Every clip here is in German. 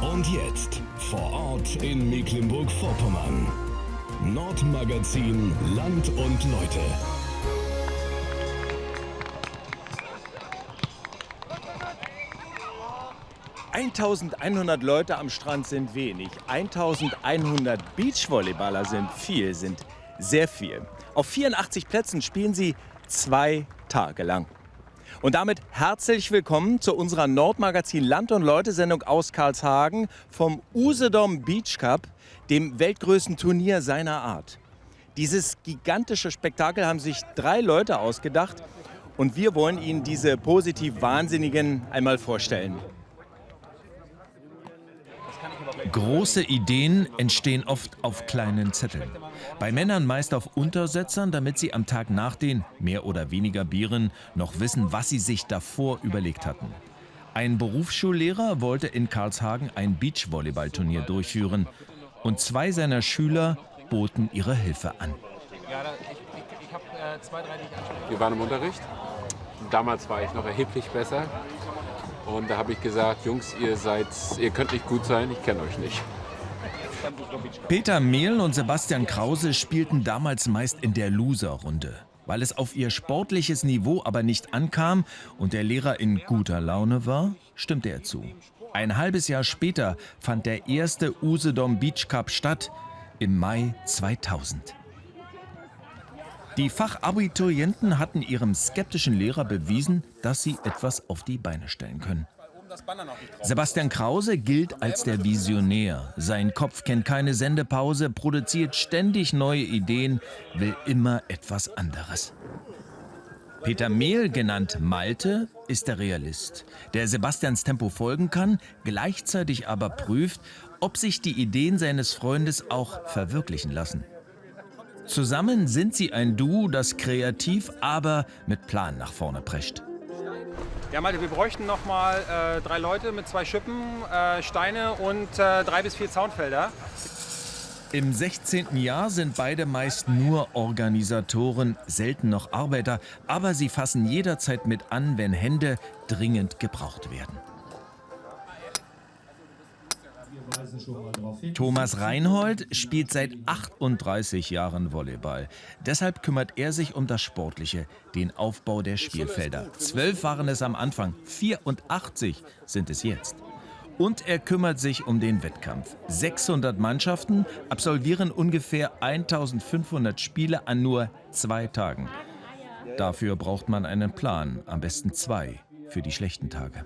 Und jetzt vor Ort in Mecklenburg-Vorpommern. Nordmagazin Land und Leute. ...1100 Leute am Strand sind wenig. 1100 Beachvolleyballer sind viel, sind sehr viel. Auf 84 Plätzen spielen sie zwei Tage lang. Und damit herzlich willkommen zu unserer Nordmagazin Land und Leute Sendung aus Karlshagen vom Usedom Beach Cup, dem weltgrößten Turnier seiner Art. Dieses gigantische Spektakel haben sich drei Leute ausgedacht und wir wollen Ihnen diese positiv Wahnsinnigen einmal vorstellen. Große Ideen entstehen oft auf kleinen Zetteln. Bei Männern meist auf Untersetzern, damit sie am Tag nach den mehr oder weniger Bieren noch wissen, was sie sich davor überlegt hatten. Ein Berufsschullehrer wollte in Karlshagen ein Beachvolleyballturnier durchführen und zwei seiner Schüler boten ihre Hilfe an. Wir waren im Unterricht. Damals war ich noch erheblich besser. Und da habe ich gesagt, Jungs, ihr seid, ihr könnt nicht gut sein, ich kenne euch nicht. Peter Mehl und Sebastian Krause spielten damals meist in der Loser-Runde. Weil es auf ihr sportliches Niveau aber nicht ankam und der Lehrer in guter Laune war, stimmte er zu. Ein halbes Jahr später fand der erste Usedom Beach Cup statt, im Mai 2000. Die Fachabiturienten hatten ihrem skeptischen Lehrer bewiesen, dass sie etwas auf die Beine stellen können. Sebastian Krause gilt als der Visionär. Sein Kopf kennt keine Sendepause, produziert ständig neue Ideen, will immer etwas anderes. Peter Mehl, genannt Malte, ist der Realist, der Sebastians Tempo folgen kann, gleichzeitig aber prüft, ob sich die Ideen seines Freundes auch verwirklichen lassen. Zusammen sind sie ein Duo, das kreativ, aber mit Plan nach vorne prescht. Ja, Malte, wir bräuchten noch mal äh, drei Leute mit zwei Schippen, äh, Steine und äh, drei bis vier Zaunfelder. Im 16. Jahr sind beide meist nur Organisatoren, selten noch Arbeiter, aber sie fassen jederzeit mit an, wenn Hände dringend gebraucht werden. Thomas Reinhold spielt seit 38 Jahren Volleyball. Deshalb kümmert er sich um das Sportliche, den Aufbau der Spielfelder. Zwölf waren es am Anfang, 84 sind es jetzt. Und er kümmert sich um den Wettkampf. 600 Mannschaften absolvieren ungefähr 1500 Spiele an nur zwei Tagen. Dafür braucht man einen Plan, am besten zwei, für die schlechten Tage.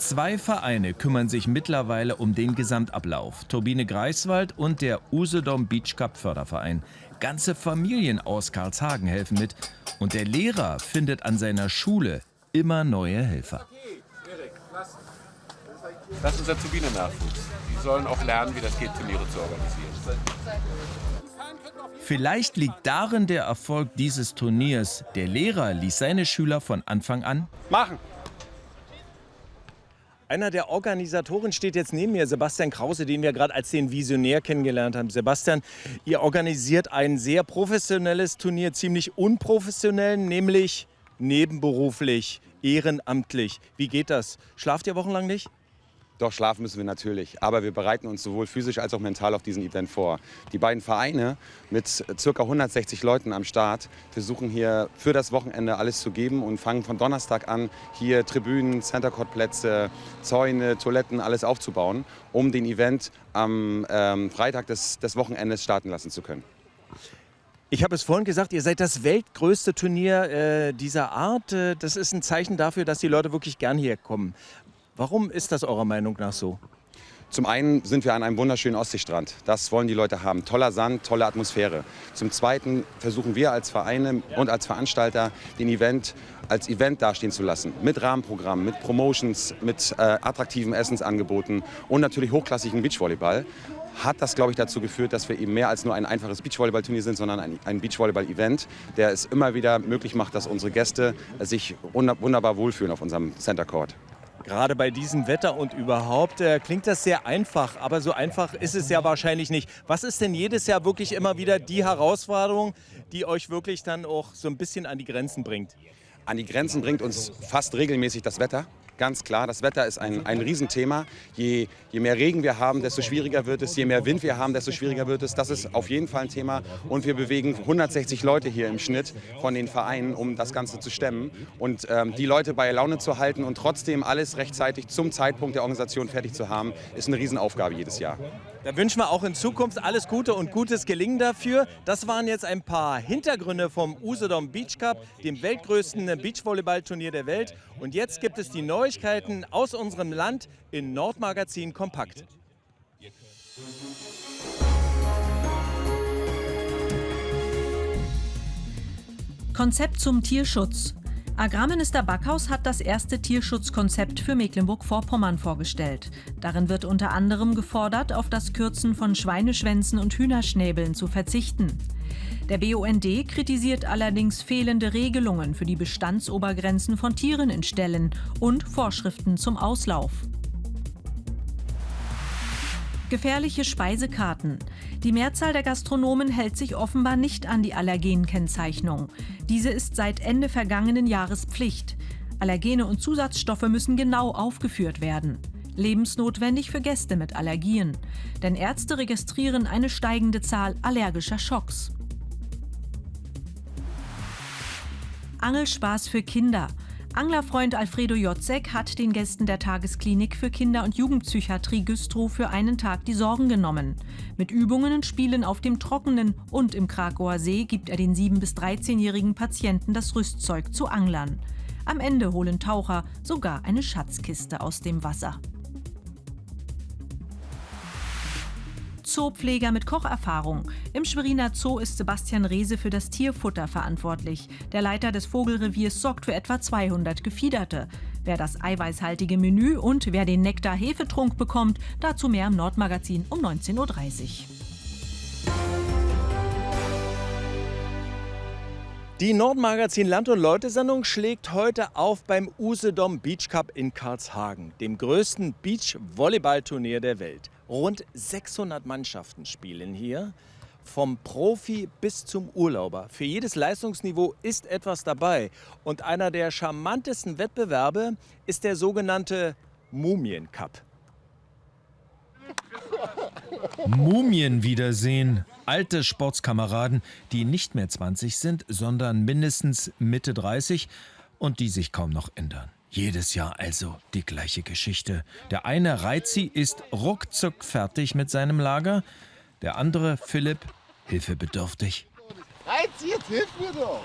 Zwei Vereine kümmern sich mittlerweile um den Gesamtablauf. Turbine Greifswald und der Usedom Beach Cup Förderverein. Ganze Familien aus Karlshagen helfen mit. Und der Lehrer findet an seiner Schule immer neue Helfer. Das ist unser Turbinennachwuchs. Die sollen auch lernen, wie das geht, Turniere zu organisieren. Vielleicht liegt darin der Erfolg dieses Turniers. Der Lehrer ließ seine Schüler von Anfang an machen. Einer der Organisatoren steht jetzt neben mir, Sebastian Krause, den wir gerade als den Visionär kennengelernt haben. Sebastian, ihr organisiert ein sehr professionelles Turnier, ziemlich unprofessionell, nämlich nebenberuflich, ehrenamtlich. Wie geht das? Schlaft ihr wochenlang nicht? Doch, schlafen müssen wir natürlich. Aber wir bereiten uns sowohl physisch als auch mental auf diesen Event vor. Die beiden Vereine mit ca. 160 Leuten am Start versuchen hier für das Wochenende alles zu geben und fangen von Donnerstag an, hier Tribünen, Center Court Plätze, Zäune, Toiletten, alles aufzubauen, um den Event am ähm, Freitag des, des Wochenendes starten lassen zu können. Ich habe es vorhin gesagt, ihr seid das weltgrößte Turnier äh, dieser Art. Äh, das ist ein Zeichen dafür, dass die Leute wirklich gern hier kommen. Warum ist das eurer Meinung nach so? Zum einen sind wir an einem wunderschönen Ostseestrand. Das wollen die Leute haben. Toller Sand, tolle Atmosphäre. Zum Zweiten versuchen wir als Vereine und als Veranstalter den Event als Event dastehen zu lassen. Mit Rahmenprogramm, mit Promotions, mit äh, attraktiven Essensangeboten und natürlich hochklassigen Beachvolleyball. Hat das, glaube ich, dazu geführt, dass wir eben mehr als nur ein einfaches Beachvolleyball-Turnier sind, sondern ein, ein Beachvolleyball-Event, der es immer wieder möglich macht, dass unsere Gäste sich wunderbar wohlfühlen auf unserem Center Court. Gerade bei diesem Wetter und überhaupt äh, klingt das sehr einfach, aber so einfach ist es ja wahrscheinlich nicht. Was ist denn jedes Jahr wirklich immer wieder die Herausforderung, die euch wirklich dann auch so ein bisschen an die Grenzen bringt? An die Grenzen bringt uns fast regelmäßig das Wetter. Ganz klar, das Wetter ist ein, ein Riesenthema. Je, je mehr Regen wir haben, desto schwieriger wird es. Je mehr Wind wir haben, desto schwieriger wird es. Das ist auf jeden Fall ein Thema. Und wir bewegen 160 Leute hier im Schnitt von den Vereinen, um das Ganze zu stemmen. Und ähm, die Leute bei Laune zu halten und trotzdem alles rechtzeitig zum Zeitpunkt der Organisation fertig zu haben, ist eine Riesenaufgabe jedes Jahr. Da wünschen wir auch in Zukunft alles Gute und gutes Gelingen dafür. Das waren jetzt ein paar Hintergründe vom Usedom Beach Cup, dem weltgrößten Beachvolleyballturnier der Welt. Und jetzt gibt es die Neuigkeiten aus unserem Land in Nordmagazin Kompakt. Konzept zum Tierschutz. Agrarminister Backhaus hat das erste Tierschutzkonzept für Mecklenburg-Vorpommern vorgestellt. Darin wird unter anderem gefordert, auf das Kürzen von Schweineschwänzen und Hühnerschnäbeln zu verzichten. Der BUND kritisiert allerdings fehlende Regelungen für die Bestandsobergrenzen von Tieren in Ställen und Vorschriften zum Auslauf. Gefährliche Speisekarten. Die Mehrzahl der Gastronomen hält sich offenbar nicht an die Allergenkennzeichnung. Diese ist seit Ende vergangenen Jahres Pflicht. Allergene und Zusatzstoffe müssen genau aufgeführt werden. Lebensnotwendig für Gäste mit Allergien. Denn Ärzte registrieren eine steigende Zahl allergischer Schocks. Angelspaß für Kinder. Anglerfreund Alfredo Jotzek hat den Gästen der Tagesklinik für Kinder- und Jugendpsychiatrie Güstrow für einen Tag die Sorgen genommen. Mit Übungen und Spielen auf dem Trockenen und im Krakauer See gibt er den 7- bis 13-jährigen Patienten das Rüstzeug zu Anglern. Am Ende holen Taucher sogar eine Schatzkiste aus dem Wasser. Zoopfleger mit Kocherfahrung. Im Schweriner Zoo ist Sebastian Rehse für das Tierfutter verantwortlich. Der Leiter des Vogelreviers sorgt für etwa 200 Gefiederte. Wer das eiweißhaltige Menü und wer den Nektar-Hefetrunk bekommt, dazu mehr im Nordmagazin um 19.30 Uhr. Die Nordmagazin Land und Leute Sendung schlägt heute auf beim Usedom Beach Cup in Karlshagen, dem größten Beach-Volleyball-Turnier der Welt. Rund 600 Mannschaften spielen hier, vom Profi bis zum Urlauber. Für jedes Leistungsniveau ist etwas dabei. Und einer der charmantesten Wettbewerbe ist der sogenannte Mumien Cup. Mumien wiedersehen. Alte Sportskameraden, die nicht mehr 20 sind, sondern mindestens Mitte 30 und die sich kaum noch ändern. Jedes Jahr also die gleiche Geschichte. Der eine Reizi ist ruckzuck fertig mit seinem Lager, der andere, Philipp, hilfebedürftig. Reizi, jetzt hilf mir doch!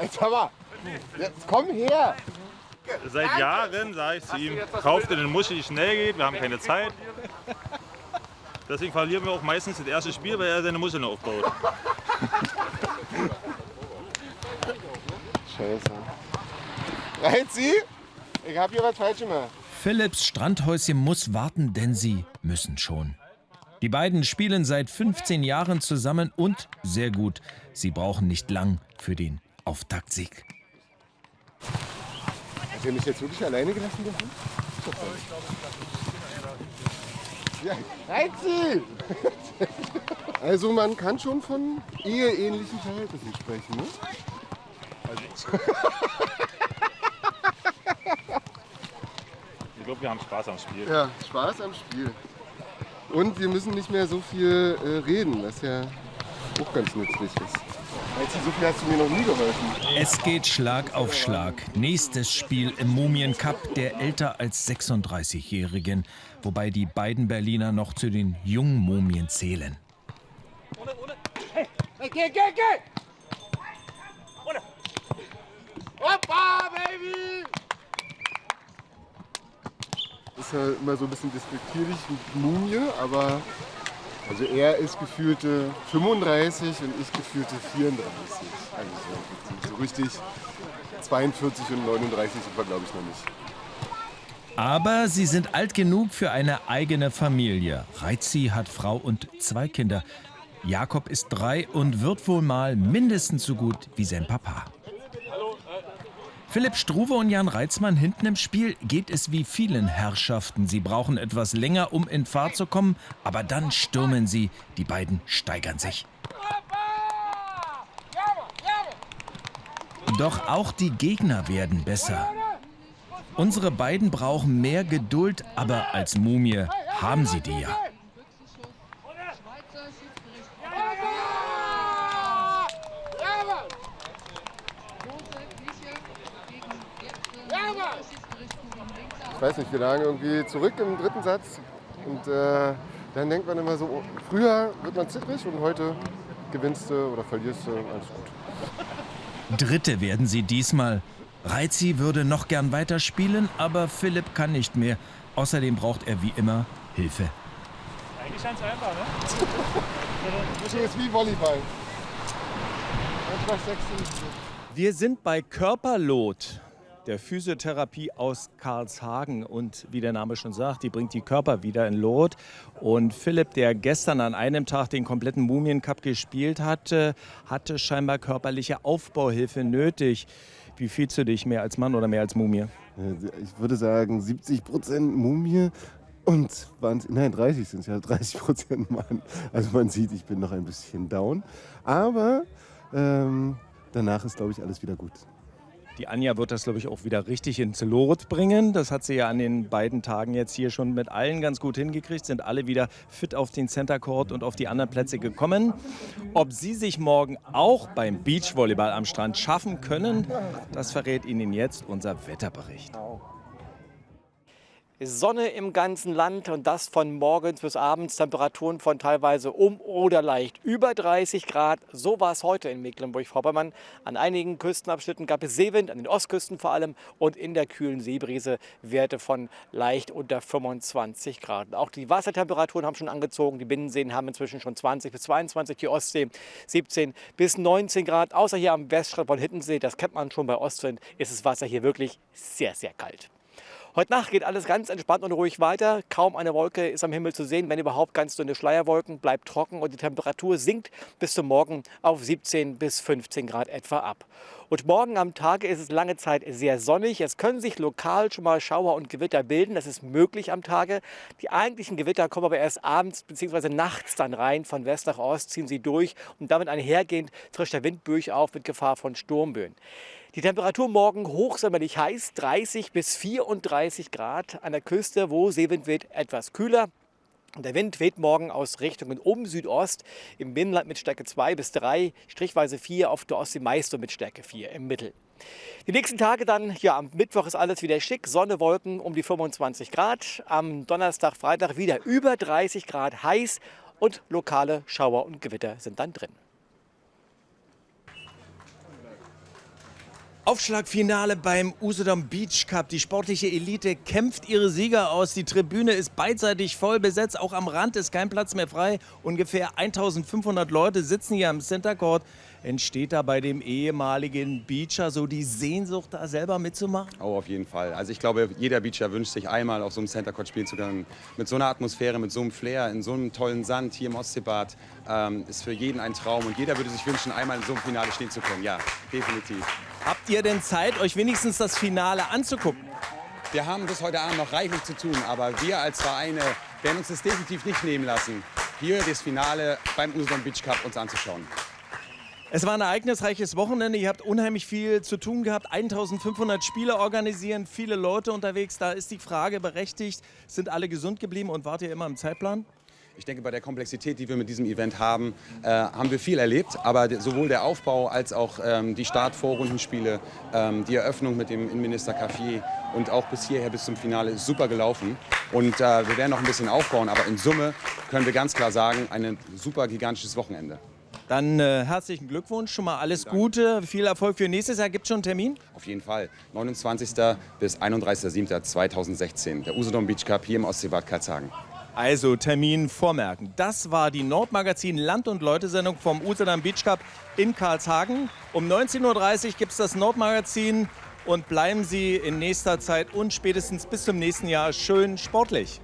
Jetzt hör mal, jetzt komm her! Seit Jahren sage ich zu ihm, kauf dir den Muschi, die schnell geht, wir haben keine Zeit. Deswegen verlieren wir auch meistens das erste Spiel, weil er seine Muscheln aufbaut. Scheiße. Reizi, ich hab hier was falsch gemacht. Philipps Strandhäuschen muss warten, denn sie müssen schon. Die beiden spielen seit 15 Jahren zusammen und sehr gut. Sie brauchen nicht lang für den Auftaktsieg. Hat ihr mich jetzt wirklich alleine gelassen dürfen? Ja, Reizi! Also man kann schon von eheähnlichen Verhältnissen sprechen, ne? Ich glaube, wir haben Spaß am Spiel. Ja, Spaß am Spiel. Und wir müssen nicht mehr so viel äh, reden, was ja auch ganz nützlich ist. So viel hast du mir noch nie geholfen. Es geht Schlag auf Schlag. Nächstes Spiel im Mumien Cup der älter als 36-Jährigen, wobei die beiden Berliner noch zu den jungen Mumien zählen. Hey, geh, geh, geh! Hoppa, Baby! Ist ja immer so ein bisschen despektierlich mit Mumie, aber also er ist gefühlte 35 und ich gefühlte 34. Also so, so richtig 42 und 39 sind wir, glaube ich, noch nicht. Aber sie sind alt genug für eine eigene Familie. Reizi hat Frau und zwei Kinder. Jakob ist drei und wird wohl mal mindestens so gut wie sein Papa. Philipp Struve und Jan Reitzmann hinten im Spiel geht es wie vielen Herrschaften. Sie brauchen etwas länger, um in Fahrt zu kommen, aber dann stürmen sie. Die beiden steigern sich. Doch auch die Gegner werden besser. Unsere beiden brauchen mehr Geduld, aber als Mumie haben sie die ja. Ich weiß nicht, wir lagen irgendwie zurück im dritten Satz und äh, dann denkt man immer so, früher wird man zittrig und heute gewinnst du oder verlierst du, alles gut. Dritte werden sie diesmal. Reizi würde noch gern weiterspielen, aber Philipp kann nicht mehr. Außerdem braucht er wie immer Hilfe. Eigentlich ganz einfach, ne? Das ist wie Volleyball. Wir sind bei Körperlot der Physiotherapie aus Karlshagen. Und wie der Name schon sagt, die bringt die Körper wieder in Lot. Und Philipp, der gestern an einem Tag den kompletten Mumiencup gespielt hatte, hatte scheinbar körperliche Aufbauhilfe nötig. Wie fühlst du dich, mehr als Mann oder mehr als Mumie? Ich würde sagen 70 Prozent Mumie und 20, nein, 30 sind es ja, 30 Prozent Mann. Also man sieht, ich bin noch ein bisschen down. Aber ähm, danach ist, glaube ich, alles wieder gut. Die Anja wird das, glaube ich, auch wieder richtig ins Lot bringen. Das hat sie ja an den beiden Tagen jetzt hier schon mit allen ganz gut hingekriegt. Sind alle wieder fit auf den Center Court und auf die anderen Plätze gekommen. Ob sie sich morgen auch beim Beachvolleyball am Strand schaffen können, das verrät Ihnen jetzt unser Wetterbericht. Sonne im ganzen Land und das von morgens bis abends. Temperaturen von teilweise um oder leicht über 30 Grad. So war es heute in Mecklenburg-Vorpommern. An einigen Küstenabschnitten gab es Seewind, an den Ostküsten vor allem und in der kühlen Seebrise Werte von leicht unter 25 Grad. Auch die Wassertemperaturen haben schon angezogen. Die Binnenseen haben inzwischen schon 20 bis 22, die Ostsee 17 bis 19 Grad. Außer hier am Weststrand von Hittensee, das kennt man schon bei Ostwind, ist das Wasser hier wirklich sehr, sehr kalt. Heute Nacht geht alles ganz entspannt und ruhig weiter. Kaum eine Wolke ist am Himmel zu sehen, wenn überhaupt ganz dünne Schleierwolken. Bleibt trocken und die Temperatur sinkt bis zum Morgen auf 17 bis 15 Grad etwa ab. Und morgen am Tag ist es lange Zeit sehr sonnig. Es können sich lokal schon mal Schauer und Gewitter bilden. Das ist möglich am Tage. Die eigentlichen Gewitter kommen aber erst abends bzw. nachts dann rein. Von West nach Ost ziehen sie durch und damit einhergehend trischt der Wind durch auf mit Gefahr von Sturmböen. Die Temperatur morgen hochsommerlich heiß, 30 bis 34 Grad. An der Küste, wo Seewind weht, etwas kühler. Der Wind weht morgen aus Richtungen um Südost, im Binnenland mit Stärke 2 bis 3, strichweise 4, auf der Ostsee meist mit Stärke 4 im Mittel. Die nächsten Tage dann, ja, am Mittwoch ist alles wieder schick, Sonne, Wolken um die 25 Grad. Am Donnerstag, Freitag wieder über 30 Grad heiß und lokale Schauer und Gewitter sind dann drin. Aufschlagfinale beim Usedom Beach Cup. Die sportliche Elite kämpft ihre Sieger aus. Die Tribüne ist beidseitig voll besetzt. Auch am Rand ist kein Platz mehr frei. Ungefähr 1500 Leute sitzen hier am Center Court. Entsteht da bei dem ehemaligen Beacher so die Sehnsucht, da selber mitzumachen? Oh, auf jeden Fall. Also ich glaube, jeder Beacher wünscht sich einmal auf so einem Center Court spielen zu können. Mit so einer Atmosphäre, mit so einem Flair, in so einem tollen Sand hier im Ostseebad. Ähm, ist für jeden ein Traum. Und jeder würde sich wünschen, einmal in so einem Finale stehen zu können. Ja, definitiv. Habt ihr denn Zeit, euch wenigstens das Finale anzugucken? Wir haben bis heute Abend noch reichlich zu tun, aber wir als Vereine werden uns das definitiv nicht nehmen lassen, hier das Finale beim Usedom Beach Cup uns anzuschauen. Es war ein ereignisreiches Wochenende. Ihr habt unheimlich viel zu tun gehabt. 1500 Spiele organisieren, viele Leute unterwegs. Da ist die Frage berechtigt, sind alle gesund geblieben und wart ihr immer im Zeitplan? Ich denke, bei der Komplexität, die wir mit diesem Event haben, äh, haben wir viel erlebt. Aber sowohl der Aufbau als auch ähm, die Start-Vorrundenspiele, ähm, die Eröffnung mit dem Innenminister Café und auch bis hierher, bis zum Finale, ist super gelaufen. Und äh, wir werden noch ein bisschen aufbauen. Aber in Summe können wir ganz klar sagen, ein super gigantisches Wochenende. Dann äh, herzlichen Glückwunsch, schon mal alles Gute, viel Erfolg für nächstes Jahr. Gibt es schon einen Termin? Auf jeden Fall. 29. bis 31.07.2016. Der Usedom Beach Cup hier im Ostseebad Karlshagen. Also Termin vormerken. Das war die Nordmagazin Land und Leute Sendung vom Usedom Beach Cup in Karlshagen. Um 19.30 Uhr gibt es das Nordmagazin und bleiben Sie in nächster Zeit und spätestens bis zum nächsten Jahr schön sportlich.